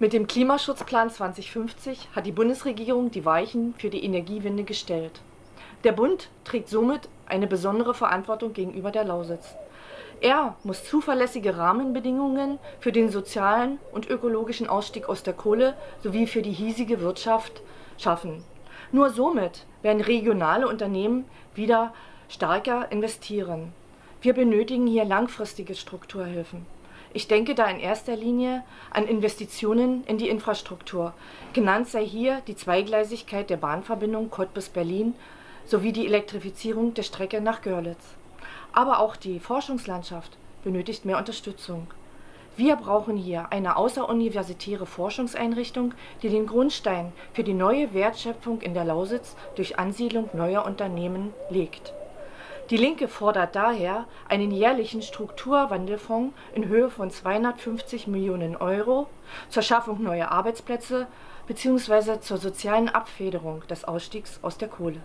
Mit dem Klimaschutzplan 2050 hat die Bundesregierung die Weichen für die Energiewende gestellt. Der Bund trägt somit eine besondere Verantwortung gegenüber der Lausitz. Er muss zuverlässige Rahmenbedingungen für den sozialen und ökologischen Ausstieg aus der Kohle sowie für die hiesige Wirtschaft schaffen. Nur somit werden regionale Unternehmen wieder stärker investieren. Wir benötigen hier langfristige Strukturhilfen. Ich denke da in erster Linie an Investitionen in die Infrastruktur. Genannt sei hier die Zweigleisigkeit der Bahnverbindung Cottbus-Berlin sowie die Elektrifizierung der Strecke nach Görlitz. Aber auch die Forschungslandschaft benötigt mehr Unterstützung. Wir brauchen hier eine außeruniversitäre Forschungseinrichtung, die den Grundstein für die neue Wertschöpfung in der Lausitz durch Ansiedlung neuer Unternehmen legt. Die Linke fordert daher einen jährlichen Strukturwandelfonds in Höhe von 250 Millionen Euro zur Schaffung neuer Arbeitsplätze bzw. zur sozialen Abfederung des Ausstiegs aus der Kohle